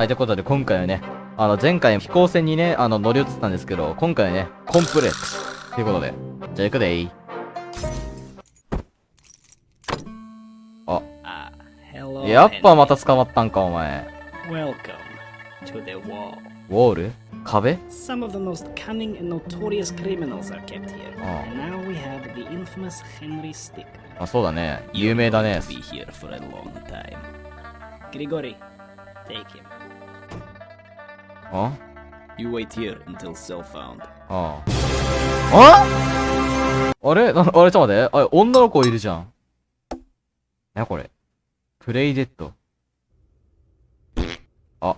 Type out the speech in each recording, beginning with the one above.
はい、ということで今回はね、あの前回飛行船にね、あの乗り移ったんですけど、今回はね、コンプレックス。ということで、じゃあ行くでい。あ、Ah. やっぱま.た捕まったんか、お前。Welcome to the wall. ウォール壁 Some of the most cunning and notorious criminals are kept here. Oh. And now we have the infamous Henry Stick. あ、そうだね。有名だね。Be here for a long time. Grigori, take him. あ You wait here until cell found. ああ。ああれなあれ、ちょっと待って。あれ、女の子いるじゃん。なこれ。プレイデッド。あ。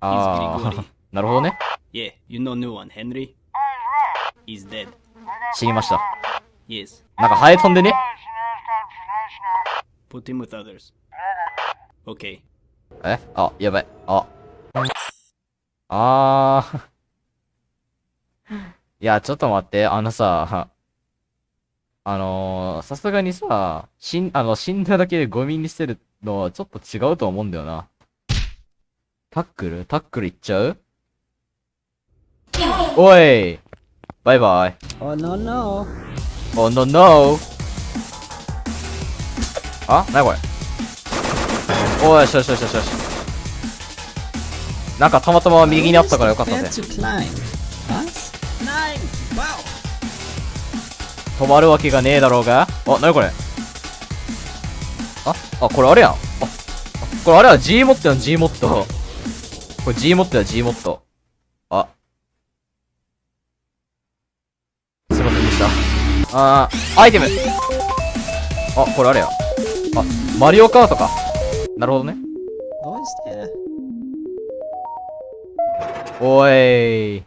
ああ。なるほどね。Yeah, you know new one, Henry? He's dead. 知りました。Yes, なんかハエ飛んでね。put him with others. Okay. え？あ、やばい。あ。あー。いや、ちょっと待って。あのさ、あのー、さすがにさ、死ん、あの、死んだだけでゴミに捨てるのはちょっと違うと思うんだよな。タックル？タックルいっちゃう？おいバイバイ。Oh no no. Oh no no! あ？なにこれ？おい、よしよしよしよしよし。なんかたまたま右にあったからよかったぜ。止まるわけがねえだろうが。あ、なにこれ？あ、あ、これあれやん。あ、あこれあれや、G モットやん、G モット。これ G モットや、G モット。あ。すいませんでした。あー、アイテムあ、これあれや。あ、マリオカートか。なるほどね。どうして？おい。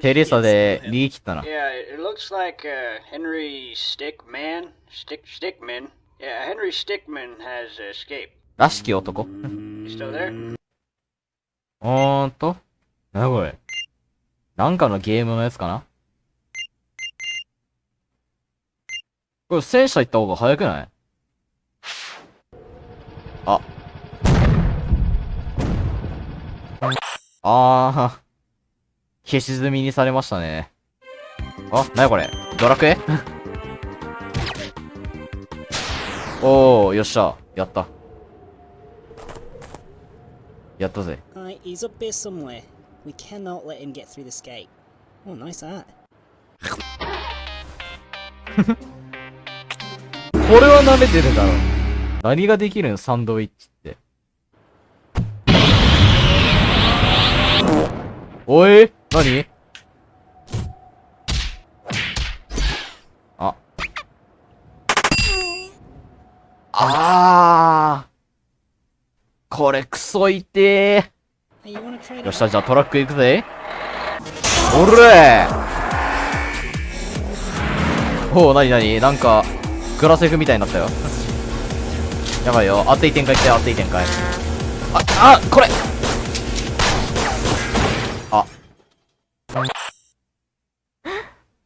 テレサで逃げ切ったな。らしき男。おーんと。何これなんかのゲームのやつかな？これ戦車行った方が早くない？あ。あー。消し済みにされましたね。あ、なにこれドラクエおー、よっしゃ。やった。やったぜ。Alright, he's up here somewhere. We cannot let him get through this gate. Oh, nice art. これは舐めてるだろ。何ができるん？サンドイッチって。おい？何？あ。あー。これクソ痛え Hey, you wanna try よっしゃ、じゃあトラック行くぜ。おれーおお、なになになんか、グラセフみたいになったよ。やばいよ。熱い展開来て、熱い展開。あ、あ、これあ。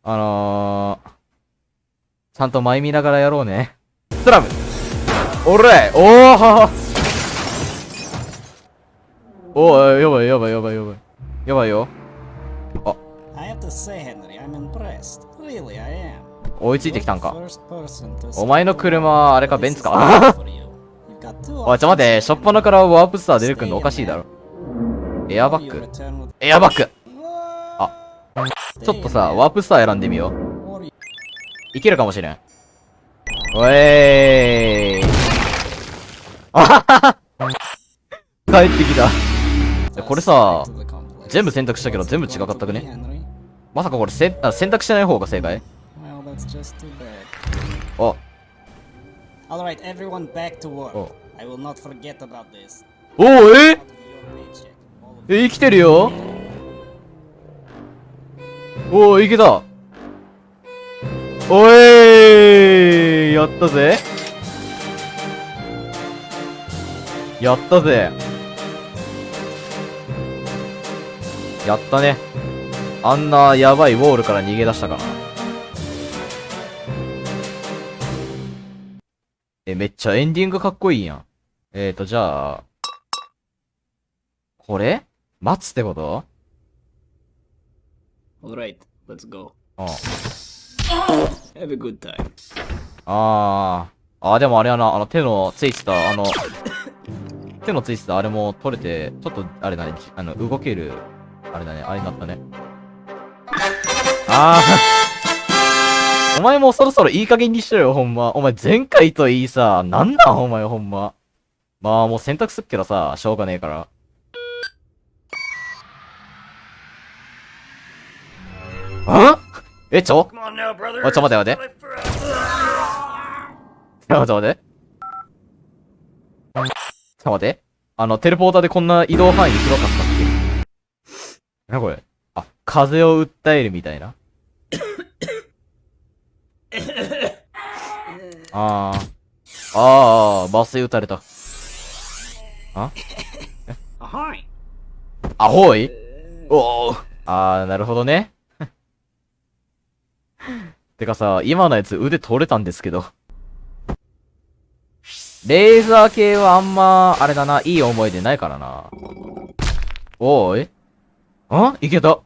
あのー、ちゃんと前見ながらやろうね。スラムおれおーおーやばいやばいやばいやばい。やばいよ。I have to say, Henry, I'm impressed. Really, I am. 追いついてきたんか。お前の車はあれかベンツかおい、ちょ待って、しょっぱなからワープスター出てくんのおかしいだろ。エアバッグエアバッグあちょっとさ、ワープスター選んでみよう。いけるかもしれん。おえー。い。あははは。帰ってきた。これさ、全部選択したけど全部違かったくね？まさかこれせあ選択してない方が正解？Well, Alright, everyone back to work. Oh. I will not forget about this. おおええ、生きてるよおお、いけたおえーやったぜやったぜやったね。あんなやばいウォールから逃げ出したからえ、めっちゃエンディングかっこいいやん。えーと、じゃあ、これ？待つってこと？Alright, let's go. うん。Have a good time. あー。あー、でもあれやな、あの手のついてた、あの、手のついてたあれも取れて、ちょっと、あれだね、あの、動ける、あれだね、あれになったね。あー。お前もそろそろいい加減にしろよ、ほんま。お前前回といいさ、なんなんお前ほんま。まあもう選択すっけどさ、しょうがねえから。あ？え、ちょ？おい、ちょ、待て待て。ちょ、待て待て。ちょ、待て。あの、テレポーターでこんな移動範囲広かったっけ？な、これ？あ、風を訴えるみたいな。あー。あー、麻酔打たれた。Ahoy! アホイ？おー。あー、なるほどね。てかさ、今のやつ腕取れたんですけど。レーザー系はあんま、あれだな、いい思い出ないからな。おーいあ？いけた。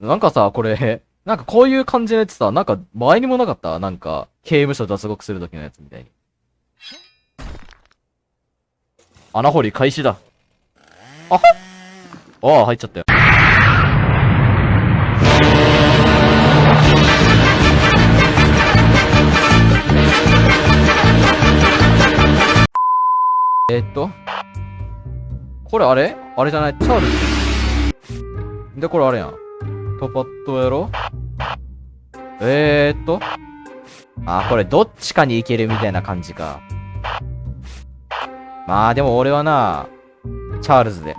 なんかさ、これ、なんかこういう感じのやつさ、なんか前にもなかった？なんか、刑務所脱獄する時のやつみたいに。穴掘り開始だ。あはああ、入っちゃったよ。えーっと？これあれ？あれじゃない？チャールズ。で、これあれやん。パパッとやろ？うえ、っと？あ、これどっちかに行けるみたいな感じか。まあでも俺はな、チャールズで。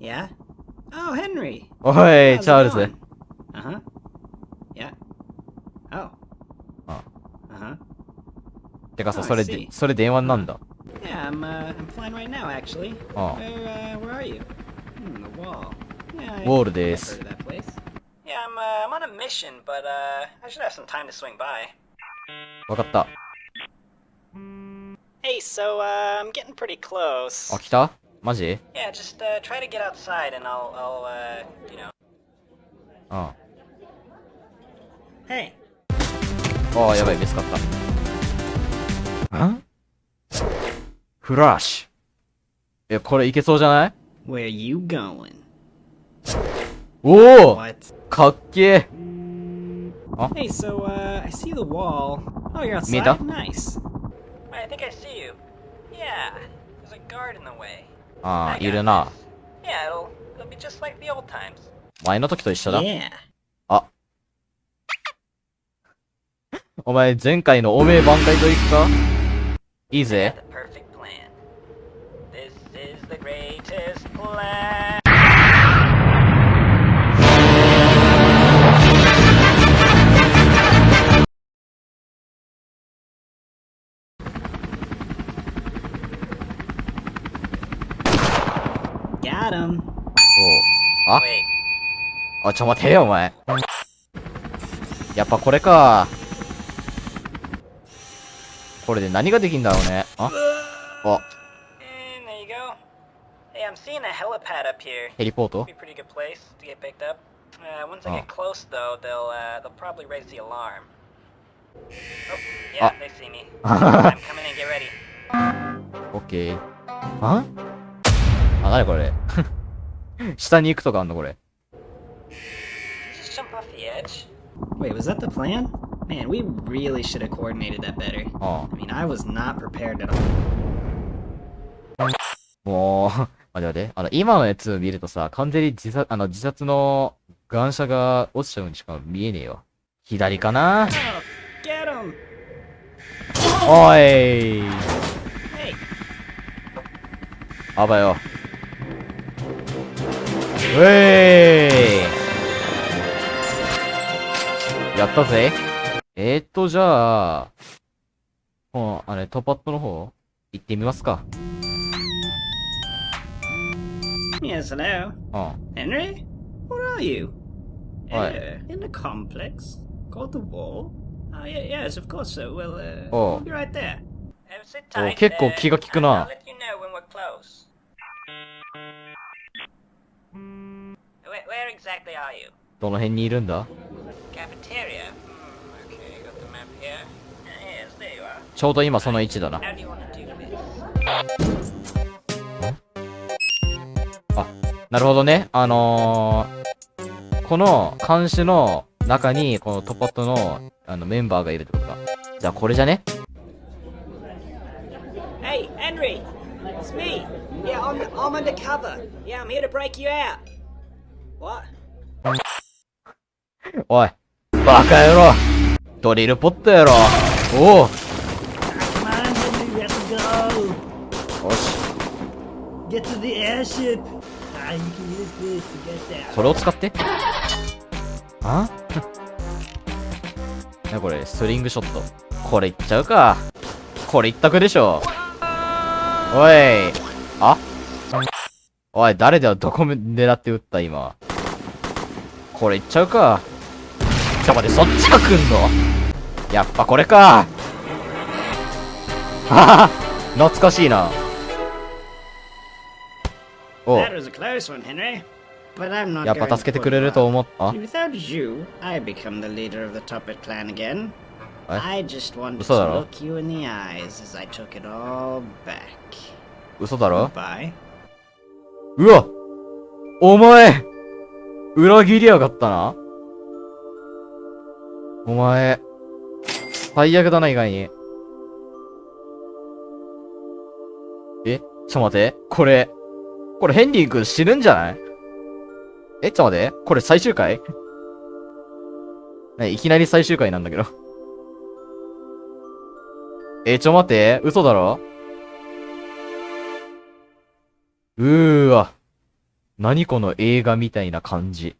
Yeah? Oh, Henry. おい、How's、チャールズ。てかさ、それで、それで電話なんだ？ウォールです。I'm, uh, I'm on a mission, but, uh, I should have some time to swing by. わかった。 Hey, so uh I'm getting pretty close. あ、来たマジ Yeah, just, uh, try to get outside and I'll, I'll, uh, you know. うん。 Hey. ああ、やばい、見つかった。んフラッシュ。え、これいけそうじゃない Where you going? おお What? かっけえ Hey, so uh I see the wall. Oh, you're outside. Mira. Nice. I think I see you. Yeah, there's a guard in the way. あ I あ、got いるな。this. Yeah, it'll, it'll be just like the old times. 前の時と一緒だ。Yeah. お前、前回のおめえ挽回といくかいいぜ Got him. おうあ Wait, あ、ちょ待てよ、お前。やっぱこれか。これで何ができんだろうね。ああ. Hey, I'm seeing a helipad up here. ヘリポート Be a pretty good place to get picked up. Uh, once I Oh. get close, though, they'll uh, they'll probably raise the alarm. Oh, yeah, Ah. they see me. I'm coming in. Get ready. オッケー。ああ、なにこれ。下に行くとかあんのこれ。Jump off the edge. Wait, was that the plan? Man, we really should have coordinated that better. あ I mean, I was not prepared at all. あ。もう、待って待って。あの、今のやつ見るとさ、完全に自殺、あの、自殺の眼車が落ちちゃうにしか見えねえよ。左かな Oh, get him! おい Hey, あばよ。うえーいやったぜ。えー、っと、じゃあ、もう、あれ、トップアットの方、行ってみますか。yes, hello. うん。Henry? Where are you? What? Uh, in the complex. Called the wall? Oh, yeah, yes, of course so. Well, uh, Oh. we'll be right there. Have sit お tight. 結構 uh, 気が利くな I'll let you know when we're close. Where, where exactly are you? どの辺にいるんだ Cafeteria? Hmm, okay, got the map here. Uh, yes, there you are. ちょうど今その位置だな。How do you want to do this? なるほどね。あのー、この監視の中に、このトパットの、あの、メンバーがいるってことか。じゃあこれじゃね Hey, Henry! It's me! Yeah, I'm, I'm undercover. Yeah, I'm here to break you out. おい。バカ野郎ドリルポットやろおお.よし。Get to the airship. Ah, you can use this to get there. これを使ってあ？なこれ、スリングショット。これいっちゃうか。これ一択でしょ。おい。あ？おい、誰だよ、どこめ狙って撃った、今。これいっちゃうか。やっぱこれか。懐かしいな。やっぱ助けてくれると思った？だろ？嘘だろ？うわ！お前！裏切りやがったなお前、最悪だな、意外に。えちょ待って。これ、これヘンリー君死ぬんじゃない？えちょ待って。これ最終回？ね、いきなり最終回なんだけど。え、ちょ待って。嘘だろ？うーわ。何この映画みたいな感じ。